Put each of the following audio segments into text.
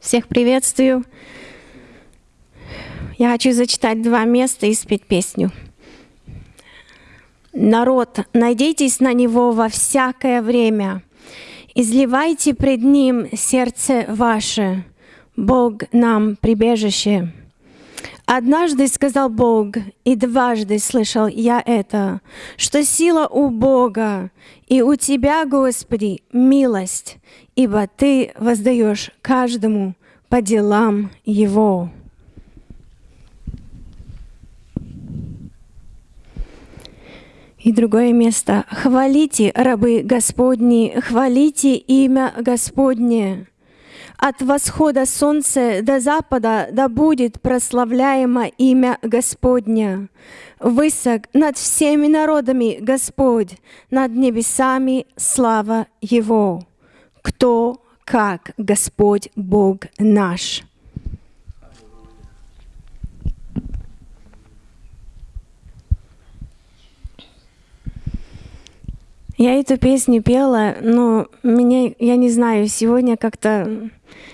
Всех приветствую. Я хочу зачитать два места и спеть песню. Народ, надейтесь на Него во всякое время. Изливайте пред Ним сердце ваше. Бог нам прибежище. Однажды сказал Бог, и дважды слышал я это, что сила у Бога, и у Тебя, Господи, милость, ибо Ты воздаешь каждому по делам его. И другое место. «Хвалите, рабы Господни, хвалите имя Господне». От восхода солнца до запада да будет прославляемо имя Господня. Высок над всеми народами Господь, над небесами слава Его. Кто как Господь Бог наш. Я эту песню пела, но меня, я не знаю, сегодня как-то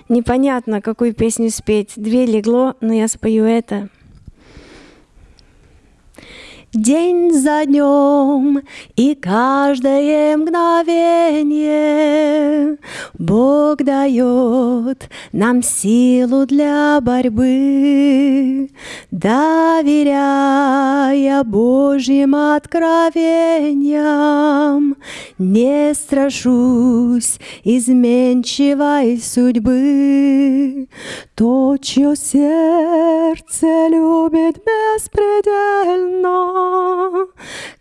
непонятно, какую песню спеть. Две легло, но я спою это. День за днем и каждое мгновение Бог дает нам силу для борьбы, доверяя Божьим откровениям, не страшусь изменчивой судьбы. То, чье сердце любит беспредельно,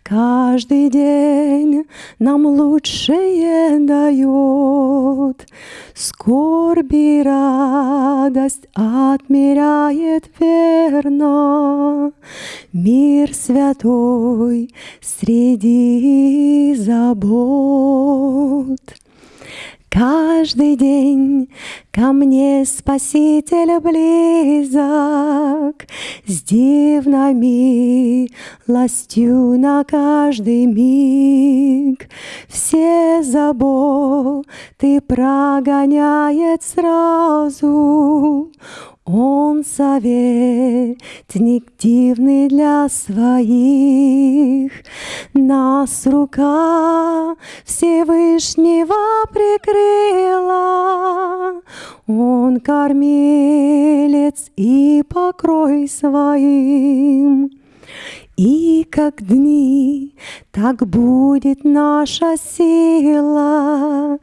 каждый день нам лучшее дает. Скорби радость отмеряет верно, Мир святой среди забот. Каждый день ко мне Спаситель близок, С дивной милостью на каждый миг. Все заботы прогоняет сразу, он советник дивный для своих, Нас рука Всевышнего прикрыла, Он кормилец и покрой своим. И как дни, так будет наша сила,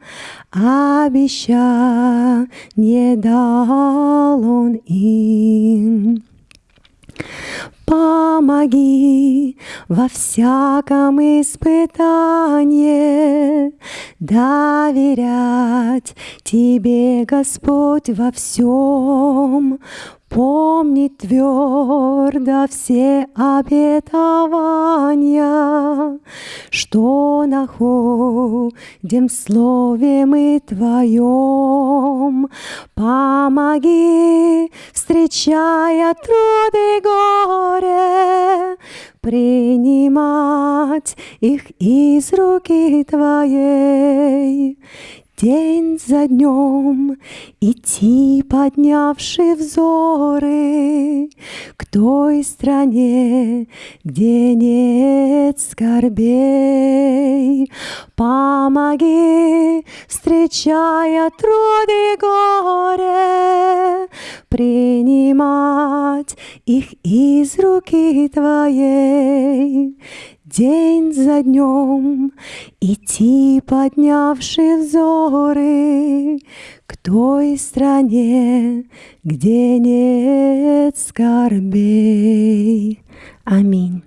Обеща не дал он им. Помоги во всяком испытании доверять Тебе, Господь, во всем. Помнить твердо все обетования, Что находим в Слове мы Твоем. Помоги, встречая труды и горе, Принимать их из руки Твоей день за днем идти, поднявши взоры к той стране, где нет скорбей. Помоги, встречая труды и горе, принимать их из руки Твоей день за днем идти, поднявши взоры к той стране, где нет скорбей. Аминь.